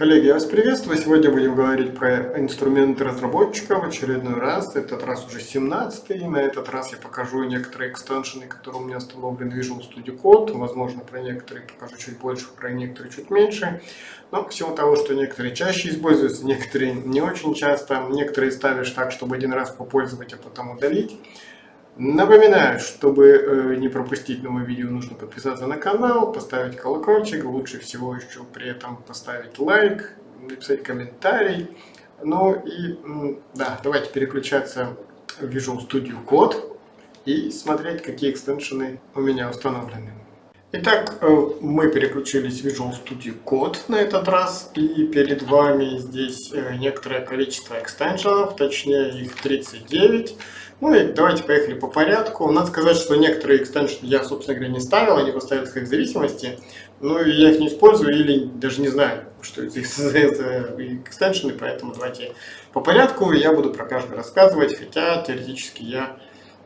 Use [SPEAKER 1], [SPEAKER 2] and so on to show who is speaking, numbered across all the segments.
[SPEAKER 1] Коллеги, я вас приветствую. Сегодня будем говорить про инструменты разработчика в очередной раз. Этот раз уже 17 и на этот раз я покажу некоторые экстеншены, которые у меня установлены в Visual Studio Code. Возможно, про некоторые покажу чуть больше, про некоторые чуть меньше. Но к всему того, что некоторые чаще используются, некоторые не очень часто. Некоторые ставишь так, чтобы один раз попользовать, а потом удалить. Напоминаю, чтобы э, не пропустить новые видео, нужно подписаться на канал, поставить колокольчик, лучше всего еще при этом поставить лайк, написать комментарий. Ну и да, давайте переключаться в Visual Studio Code и смотреть, какие экстеншены у меня установлены. Итак, э, мы переключились в Visual Studio Code на этот раз, и перед вами здесь э, некоторое количество экстеншенов, точнее их 39. Ну и давайте поехали по порядку. Надо сказать, что некоторые экстеншены я, собственно говоря, не ставил, они поставили в зависимости. Ну и я их не использую или даже не знаю, что это за экстеншены, поэтому давайте по порядку. Я буду про каждый рассказывать, хотя теоретически я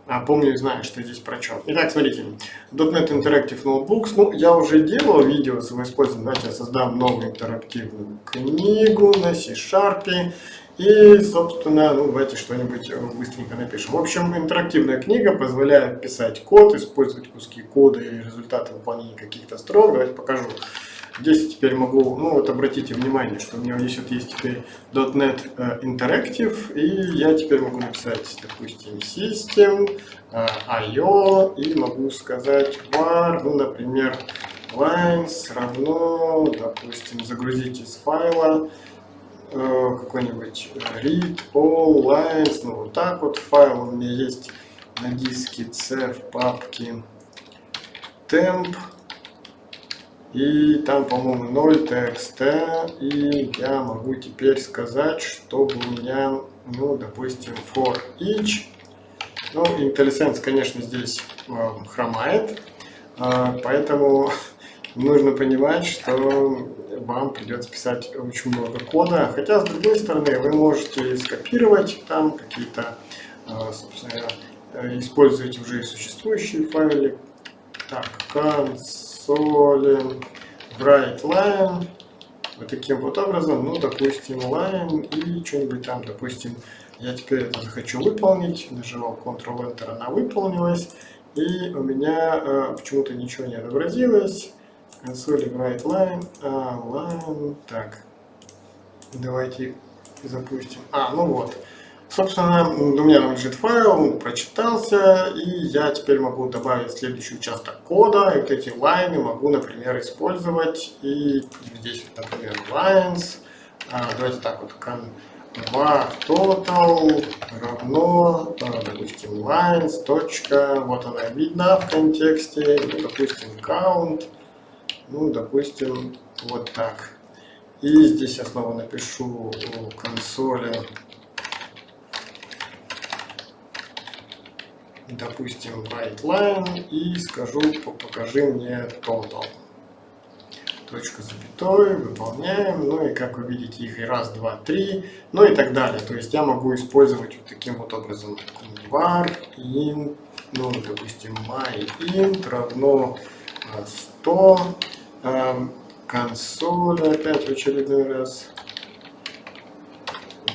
[SPEAKER 1] а, помню и знаю, что здесь про что. Итак, смотрите, .NET Interactive Notebooks. Ну, я уже делал видео с его использованием. Давайте я создам новую интерактивную книгу на C-Sharp. И, собственно, ну, давайте что-нибудь быстренько напишем. В общем, интерактивная книга позволяет писать код, использовать куски кода и результаты выполнения каких-то строк. Давайте покажу. Здесь теперь могу, ну вот обратите внимание, что у меня здесь вот есть теперь .NET э, Interactive, и я теперь могу написать, допустим, System, э, IO, и могу сказать var, ну, например, lines равно, допустим, загрузить из файла, Э, какой-нибудь read all lines, ну вот так вот файл у меня есть на диске C в папке temp и там по-моему 0 txt и я могу теперь сказать чтобы у меня ну допустим for each. Ну IntelliSense конечно здесь э, хромает э, поэтому нужно понимать что вам придется писать очень много кода. Хотя, с другой стороны, вы можете скопировать там какие-то, а, собственно, э, использовать уже существующие файлы. Так, console, write line. Вот таким вот образом, ну, допустим, line и что-нибудь там, допустим, я теперь это захочу выполнить. Нажимал Ctrl-Enter, она выполнилась. И у меня э, почему-то ничего не отобразилось консоли write line, а, line, так, давайте запустим, а, ну вот, собственно, у меня лежит файл, прочитался, и я теперь могу добавить следующий участок кода, и вот эти лайны могу, например, использовать, и здесь, например, lines, а, давайте так вот, var total равно, а, допустим, lines, точка, вот она видна в контексте, допустим, count, ну, допустим, вот так. И здесь я снова напишу консоли, допустим, write line и скажу, покажи мне total. Точка запятой, выполняем, ну и как вы видите их и раз, два, три, ну и так далее. То есть я могу использовать вот таким вот образом var int, ну допустим my int равно 100 консоль опять в очередной раз.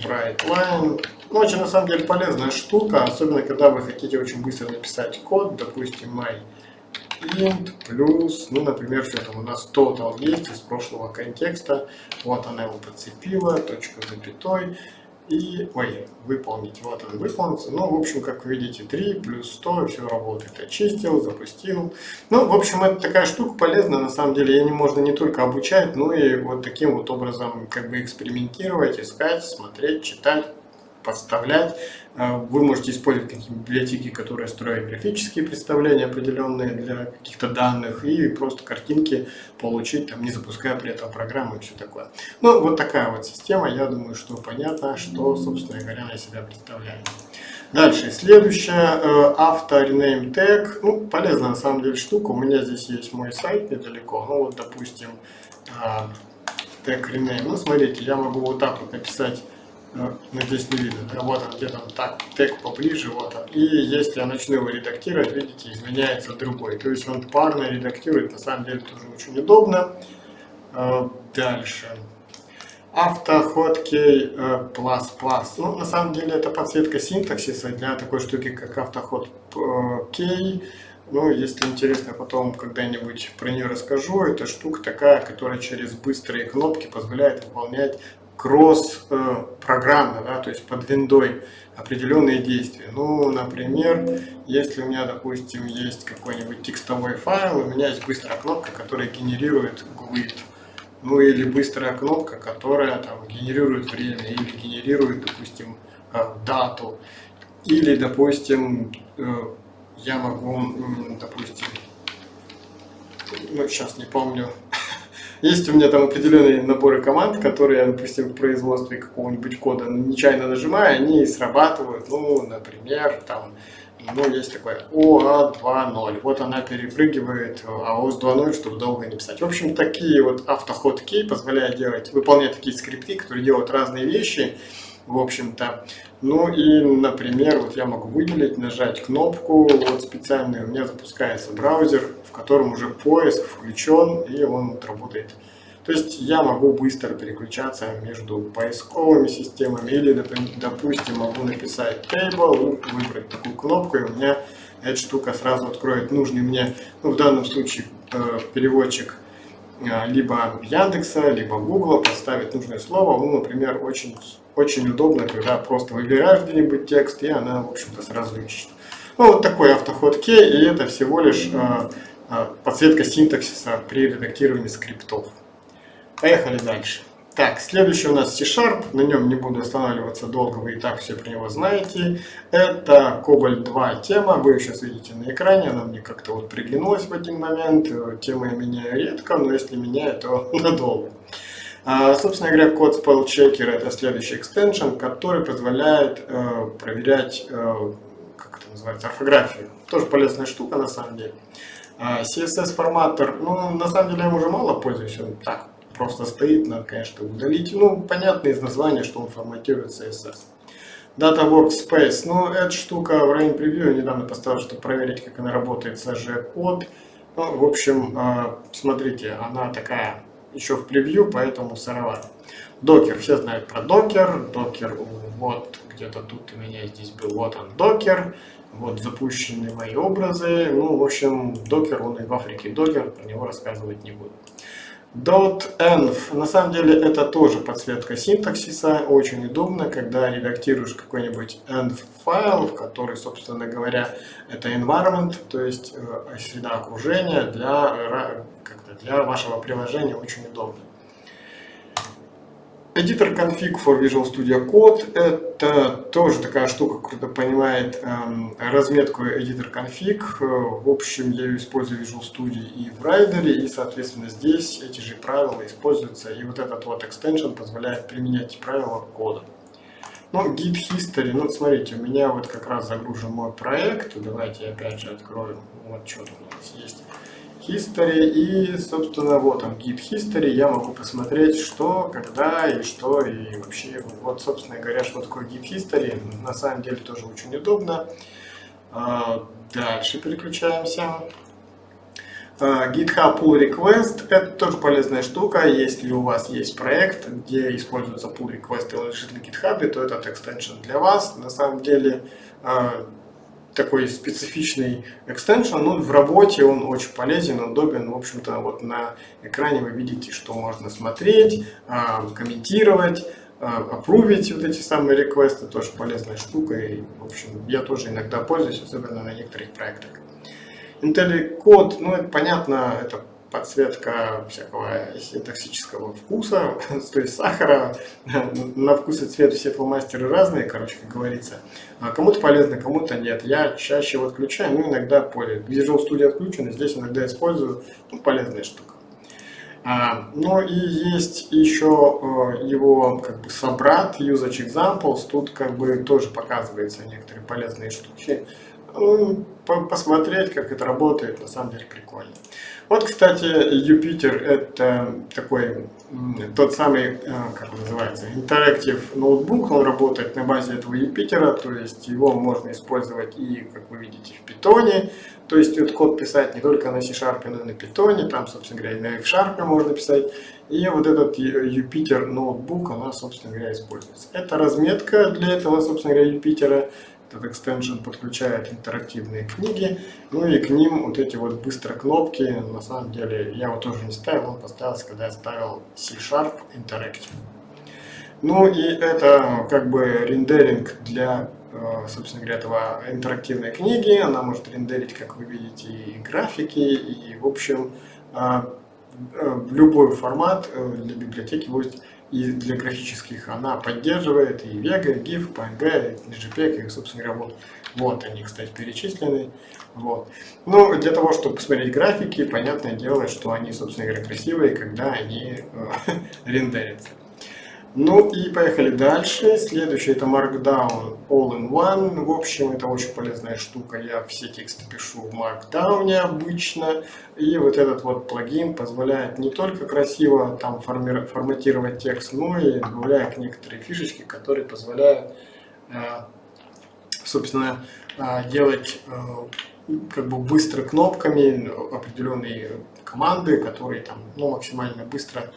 [SPEAKER 1] Bright Line. Ну, очень на самом деле полезная штука, особенно когда вы хотите очень быстро написать код, допустим, my int плюс, ну, например, что там у нас total есть из прошлого контекста, вот она его подцепила, точка запятой, и, ой, выполнить. Вот он выполнится. Ну, в общем, как вы видите, 3 плюс 100, все работает. Очистил, запустил. Ну, в общем, это такая штука полезная, на самом деле. Ей можно не только обучать, но и вот таким вот образом как бы экспериментировать, искать, смотреть, читать подставлять. А, вы можете использовать какие-то библиотеки, которые строят графические представления определенные для каких-то данных и просто картинки получить, там, не запуская при этом программу и все такое. Ну, вот такая вот система. Я думаю, что понятно, что, собственно говоря, она себя представляет. Дальше, следующая, э, авто rename tag. Ну, полезная на самом деле штука. У меня здесь есть мой сайт недалеко. Ну, вот, допустим, tag а, rename. Ну, смотрите, я могу вот так вот написать ну, здесь не видно, да, вот он где-то так, тег поближе, вот он. И если я начну его редактировать, видите, изменяется другой. То есть он парно редактирует, на самом деле тоже очень удобно. А, дальше. Автоход Plus Plus. Ну, на самом деле, это подсветка синтаксиса для такой штуки, как автоход K. Ну, если интересно, потом когда-нибудь про нее расскажу. Это штука такая, которая через быстрые кнопки позволяет выполнять кросс-программно, да, то есть под виндой определенные действия. Ну, например, если у меня, допустим, есть какой-нибудь текстовой файл, у меня есть быстрая кнопка, которая генерирует GUID. Ну, или быстрая кнопка, которая там генерирует время, или генерирует, допустим, э, дату. Или, допустим, э, я могу, допустим, ну, сейчас не помню, есть у меня там определенные наборы команд, которые допустим, в производстве какого-нибудь кода нечаянно нажимаю, они срабатывают, ну, например, там, ну, есть такое OA2.0. Вот она перепрыгивает AOS 2.0, чтобы долго не писать. В общем, такие вот автоход-кей позволяют делать, выполнять такие скрипты, которые делают разные вещи, в общем-то. Ну и, например, вот я могу выделить, нажать кнопку, вот специальный, у меня запускается браузер, в котором уже поиск включен, и он работает. То есть я могу быстро переключаться между поисковыми системами, или, допустим, могу написать table, выбрать такую кнопку, и у меня эта штука сразу откроет нужный мне, ну, в данном случае, э, переводчик либо Яндекса, либо Гугла, поставить нужное слово. Ну, например, очень очень удобно, когда просто выбираешь где-нибудь текст, и она, в общем-то, сразу ищет. Ну, вот такой автоход и это всего лишь э, э, подсветка синтаксиса при редактировании скриптов. Поехали дальше. Так, следующий у нас C-Sharp, на нем не буду останавливаться долго, вы и так все про него знаете. Это Cobalt 2 тема, вы ее сейчас видите на экране, она мне как-то вот приглянулась в один момент. Темы я меняю редко, но если меняю, то надолго. А, собственно говоря, код Spell Checker это следующий экстеншн, который позволяет э, проверять, э, как это называется, орфографию. Тоже полезная штука на самом деле. А, CSS форматор, ну, на самом деле я им уже мало пользуюсь, он так просто стоит, надо, конечно, удалить. Ну, понятно из названия, что он форматирует CSS. Data Workspace, ну, эта штука в районе превью недавно поставил, чтобы проверить, как она работает с AG код. Ну, в общем, э, смотрите, она такая еще в превью, поэтому сыровато. Докер, все знают про докер. Докер, вот где-то тут у меня здесь был, вот он докер. Вот запущены мои образы. Ну, в общем, докер, он и в Африке докер, про него рассказывать не буду. .env. На самом деле это тоже подсветка синтаксиса, очень удобно, когда редактируешь какой-нибудь env файл, в который, собственно говоря, это environment, то есть э, среда окружения для для вашего приложения очень удобно. Editor Config for Visual Studio Code – это тоже такая штука, которая понимает эм, разметку Editor Config. В общем, я ее использую в Visual Studio и в Rider, и, соответственно, здесь эти же правила используются. И вот этот вот extension позволяет применять правила кода. Ну, Git History, ну, смотрите, у меня вот как раз загружен мой проект. Давайте опять же открою, вот что тут у нас есть. History и, собственно, вот он, Git History, я могу посмотреть, что, когда и что, и вообще, вот, собственно говоря, что такое Git History, на самом деле тоже очень удобно. А, дальше переключаемся. А, GitHub Pull Request – это тоже полезная штука. Если у вас есть проект, где используется Pull Request и лежит на GitHub, то этот экстеншн для вас. На самом деле, а, такой специфичный экстеншн, ну, в работе он очень полезен, удобен, в общем-то, вот на экране вы видите, что можно смотреть, а, комментировать, опрувить вот эти самые реквесты, тоже полезная штука, и, в общем, я тоже иногда пользуюсь, особенно на некоторых проектах. IntelliCode, ну, это понятно, это подсветка всякого синтаксического вкуса, то есть сахара, на вкус и цвет все фломастеры разные, короче, как говорится. А кому-то полезно, кому-то нет. Я чаще его отключаю, ну иногда поле. Visual Studio отключен, здесь иногда использую, ну, полезная штука. А, ну и есть еще э, его как бы собрат Usage Examples, тут как бы тоже показывается некоторые полезные штуки. посмотреть, как это работает, на самом деле прикольно. Вот, кстати, Юпитер это такой, тот самый, э, как он называется, Interactive ноутбук, он работает на базе этого Юпитера, то есть его можно использовать и, как вы видите, в питоне, то есть этот код писать не только на C-Sharp, но и на питоне, там, собственно говоря, и на F-Sharp можно писать, и вот этот Юпитер ноутбук, она, собственно говоря, используется. Это разметка для этого, собственно говоря, Юпитера, этот экстеншн подключает интерактивные книги, ну и к ним вот эти вот быстрые кнопки, на самом деле я его тоже не ставил, он поставился, когда я ставил C-Sharp Interactive. Ну и это как бы рендеринг для, э, собственно говоря, этого интерактивной книги, она может рендерить, как вы видите, и графики, и в общем э, э, любой формат для библиотеки. Будет и для графических она поддерживает и Vega, и GIF, PNG, и JPEG, и, собственно говоря, вот, вот они, кстати, перечислены. Вот. Ну, для того, чтобы посмотреть графики, понятное дело, что они, собственно говоря, красивые, когда они э, рендерятся. Ну и поехали дальше. Следующий это Markdown All-in-One. В общем, это очень полезная штука. Я все тексты пишу в Markdown обычно. И вот этот вот плагин позволяет не только красиво там форматировать текст, но и добавляет некоторые фишечки, которые позволяют, э, собственно, э, делать э, как бы быстро кнопками определенные команды, которые там ну, максимально быстро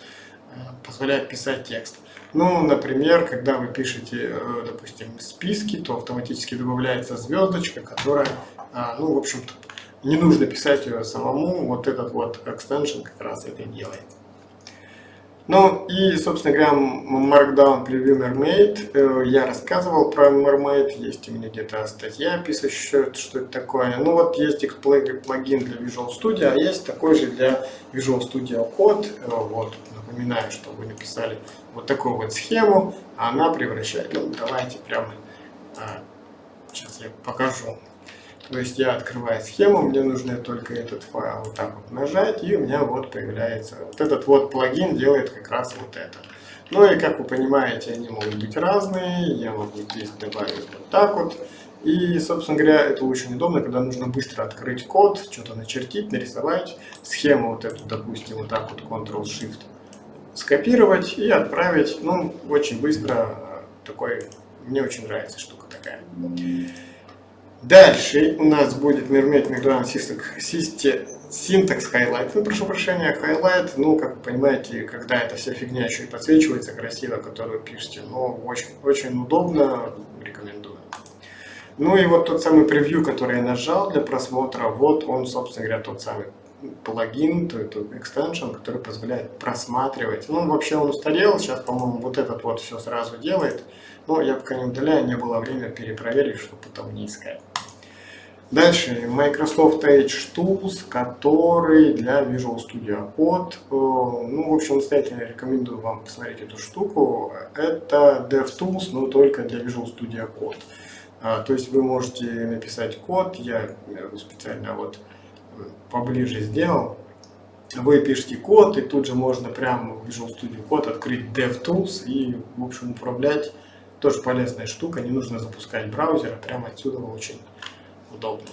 [SPEAKER 1] позволяют писать текст. Ну, например, когда вы пишете, э, допустим, списки, то автоматически добавляется звездочка, которая, а, ну, в общем-то, не нужно писать ее самому, вот этот вот extension как раз это делает. Ну и, собственно говоря, Markdown Preview Mermaid. Э, я рассказывал про Mermaid, есть у меня где-то статья, описывающая, что это такое. Ну вот есть их плагин для Visual Studio, а есть такой же для Visual Studio Code. Э, вот, напоминаю, что вы написали вот такую вот схему, а она превращает, ну давайте прямо, а, сейчас я покажу. То есть я открываю схему, мне нужно только этот файл вот так вот нажать, и у меня вот появляется, вот этот вот плагин делает как раз вот это. Ну и как вы понимаете, они могут быть разные, я могу здесь добавить вот так вот. И, собственно говоря, это очень удобно, когда нужно быстро открыть код, что-то начертить, нарисовать, схему вот эту, допустим, вот так вот Ctrl-Shift скопировать и отправить. Ну, очень быстро. Такой, мне очень нравится штука такая. Дальше у нас будет Mermaid Migran Syntax Highlight. Ну, прошу прощения, Highlight, ну, как вы понимаете, когда эта вся фигня еще и подсвечивается красиво, которую пишете, ну, очень, очень удобно, рекомендую. Ну и вот тот самый превью, который я нажал для просмотра, вот он, собственно говоря, тот самый плагин, то это extension, который позволяет просматривать. Ну, вообще он устарел, сейчас, по-моему, вот этот вот все сразу делает. Но я пока не удаляю, не было времени перепроверить, чтобы потом не искать. Дальше, Microsoft Edge Tools, который для Visual Studio Code. Э, ну, в общем, настоятельно рекомендую вам посмотреть эту штуку. Это DevTools, но только для Visual Studio Code. А, то есть вы можете написать код, я специально вот поближе сделал. Вы пишете код, и тут же можно прямо в Visual Studio Code открыть DevTools и, в общем, управлять. Тоже полезная штука, не нужно запускать браузер, а прямо отсюда очень удобно.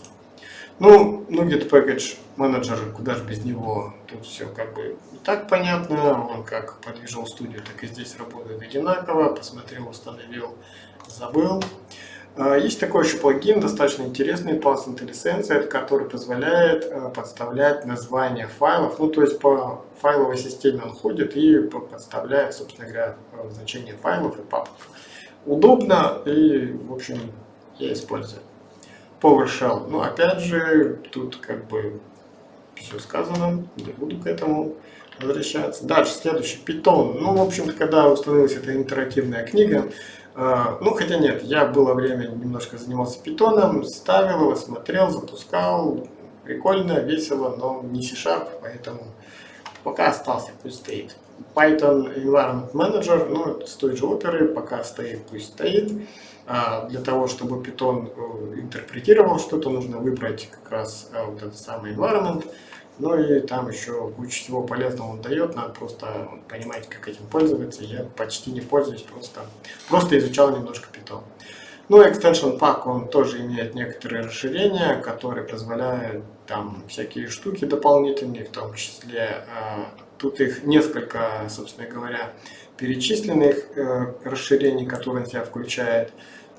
[SPEAKER 1] Ну, ну где-то Package Manager, куда же без него, тут все как бы так понятно, он как под Visual Studio, так и здесь работает одинаково, посмотрел, установил, забыл. А, есть такой еще плагин, достаточно интересный, Pass IntelliSense, который позволяет э, подставлять названия файлов. Ну, то есть по файловой системе он ходит и подставляет, собственно говоря, э, значение файлов и папок. Удобно и, в общем, я использую. PowerShell. Ну, опять же, тут как бы все сказано, не буду к этому возвращаться. Дальше, следующий, Python. Ну, в общем когда установилась эта интерактивная книга, а, ну, хотя нет, я было время немножко занимался питоном, ставил его, смотрел, запускал. Прикольно, весело, но не C-Sharp, поэтому пока остался, пусть стоит. Python Environment Manager, ну, с той же оперы, пока стоит, пусть стоит. А для того, чтобы Python э, интерпретировал что-то, нужно выбрать как раз э, вот этот самый environment. Ну и там еще куча всего полезного он дает, надо просто понимать, как этим пользоваться. Я почти не пользуюсь, просто, просто изучал немножко Python. Ну, Extension Pack, он тоже имеет некоторые расширения, которые позволяют там всякие штуки дополнительные, в том числе тут их несколько, собственно говоря, перечисленных расширений, которые он себя включает.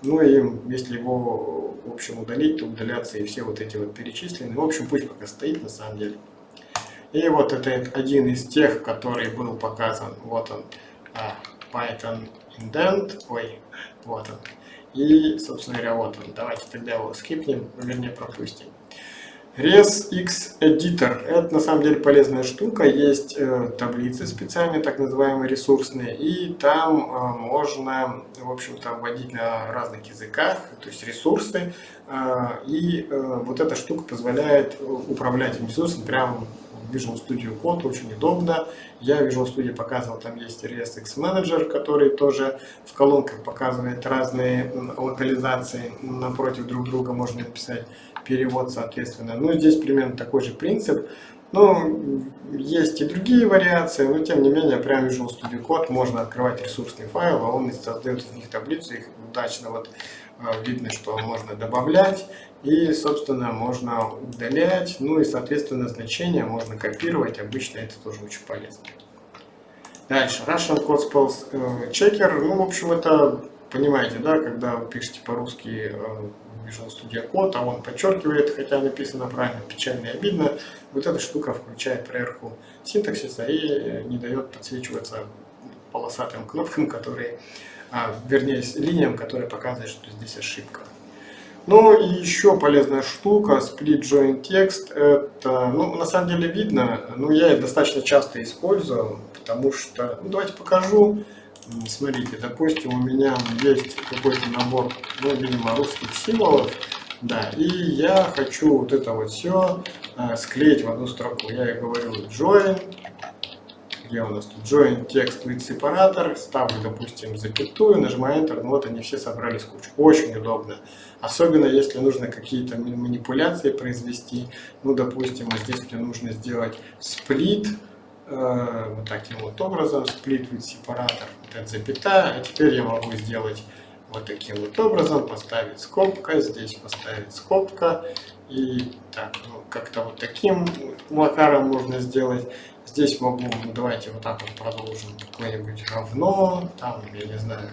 [SPEAKER 1] Ну и если его, в общем, удалить, то удалятся и все вот эти вот перечисленные. В общем, пусть пока стоит на самом деле. И вот это один из тех, который был показан. Вот он, а, Python indent. Ой, вот он. И, собственно говоря, вот он. Давайте тогда его скипнем, вернее пропустим. ResX Editor. Это на самом деле полезная штука. Есть э, таблицы специальные, так называемые ресурсные. И там э, можно, в общем-то, вводить на разных языках, то есть ресурсы. Э, и э, вот эта штука позволяет управлять ресурсами прямо в Visual Studio Code, очень удобно. Я в Visual Studio показывал, там есть ResX Manager, который тоже в колонках показывает разные локализации напротив друг друга, можно написать перевод соответственно. Ну, здесь примерно такой же принцип. Ну, есть и другие вариации, но тем не менее, прямо Visual Studio Code можно открывать ресурсный файл, а он создает из них таблицу, их удачно вот э, видно, что можно добавлять и, собственно, можно удалять, ну и, соответственно, значения можно копировать, обычно это тоже очень полезно. Дальше, Russian Code Spells э, Checker, ну, в общем, это, понимаете, да, когда вы пишете по-русски э, Visual Studio Code, а он подчеркивает, хотя написано правильно, печально и обидно, вот эта штука включает проверку синтаксиса и не дает подсвечиваться полосатым кнопкам, которые, а, вернее, линиям, которые показывают, что здесь ошибка. Ну и еще полезная штука, split join text, это, ну, на самом деле видно, но я это достаточно часто использую, потому что, ну, давайте покажу. Смотрите, допустим, у меня есть какой-то набор, ну, видимо, русских символов, да, и я хочу вот это вот все э, склеить в одну строку. Я и говорю join, где у нас тут join text with separator, ставлю, допустим, запятую, нажимаю Enter, ну вот они все собрались кучу. Очень удобно. Особенно если нужно какие-то манипуляции произвести. Ну, допустим, вот здесь мне нужно сделать э, вот таким вот образом, split with вот это запятая, а теперь я могу сделать вот таким вот образом, поставить скобка, здесь поставить скобка, и так, ну, как-то вот таким макаром можно сделать. Здесь могу, ну, давайте вот так вот продолжим, какое-нибудь равно, там, я не знаю,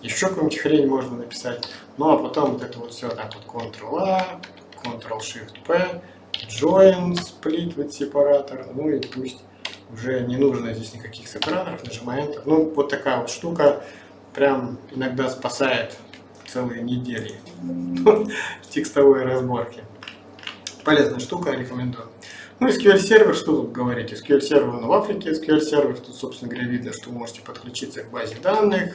[SPEAKER 1] еще какую-нибудь хрень можно написать. Ну, а потом вот это вот все так вот Ctrl-A, Ctrl-Shift-P, Join, Split with separator, ну и пусть уже не нужно здесь никаких сепараторов, нажимаем Enter. Ну, вот такая вот штука прям иногда спасает целые недели текстовой разборки. Полезная штука, рекомендую. Ну, SQL сервер, что тут говорить? SQL сервер он в Африке, SQL сервер, тут, собственно говоря, видно, что можете подключиться к базе данных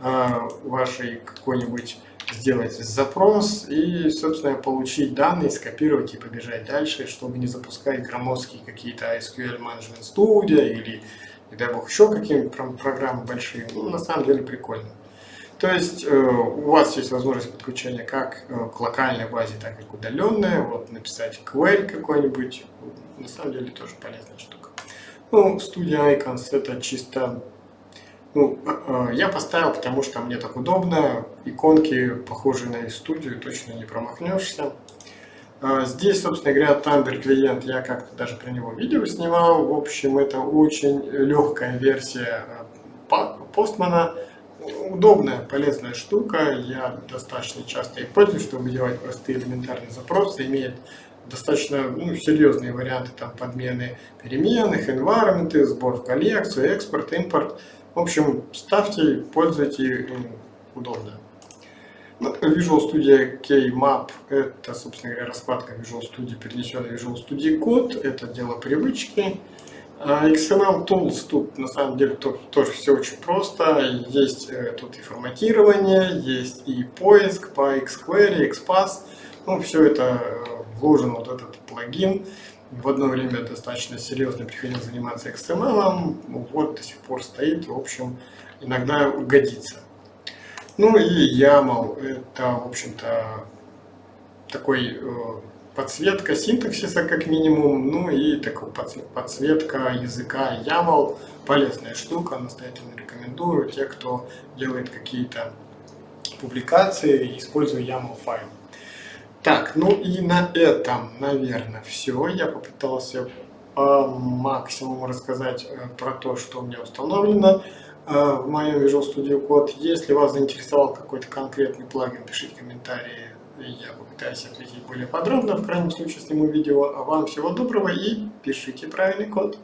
[SPEAKER 1] э, вашей какой-нибудь, сделать запрос и, собственно, получить данные, скопировать и побежать дальше, чтобы не запускать громоздкие какие-то SQL Management Studio или, не дай бог, еще какие-нибудь программы большие. Ну, на самом деле прикольно. То есть э, у вас есть возможность подключения как э, к локальной базе, так и к удаленной. Вот написать query какой-нибудь, на самом деле тоже полезная штука. Ну, Studio Icons это чисто... Ну, э, я поставил, потому что мне так удобно. Иконки, похожие на студию, точно не промахнешься. Здесь, собственно говоря, Thunder клиент, я как-то даже про него видео снимал. В общем, это очень легкая версия Postman удобная, полезная штука. Я достаточно часто их пользуюсь, чтобы делать простые элементарные запросы. Имеет достаточно ну, серьезные варианты там, подмены переменных, environment, сбор в коллекцию, экспорт, импорт. В общем, ставьте, пользуйтесь, удобно. Ну, Visual Studio K-Map – это, собственно говоря, раскладка Visual Studio, перенесенная Visual Studio Code. Это дело привычки. А XML Tools тут на самом деле тоже все очень просто. Есть э, тут и форматирование, есть и поиск по xQuery, XPath. Ну, все это э, вложен вот этот плагин. В одно время достаточно серьезно приходил заниматься XML, вот до сих пор стоит, в общем, иногда годится. Ну и YAML, это, в общем-то, такой э, подсветка синтаксиса как минимум, ну и такая подсветка языка YAML, полезная штука, настоятельно рекомендую. Те, кто делает какие-то публикации, используя YAML файл. Так, ну и на этом, наверное, все. Я попытался по максимуму рассказать э, про то, что у меня установлено э, в моем Visual Studio Code. Если вас заинтересовал какой-то конкретный плагин, пишите комментарии, я попытаюсь ответить более подробно. В крайнем случае сниму видео. А вам всего доброго и пишите правильный код.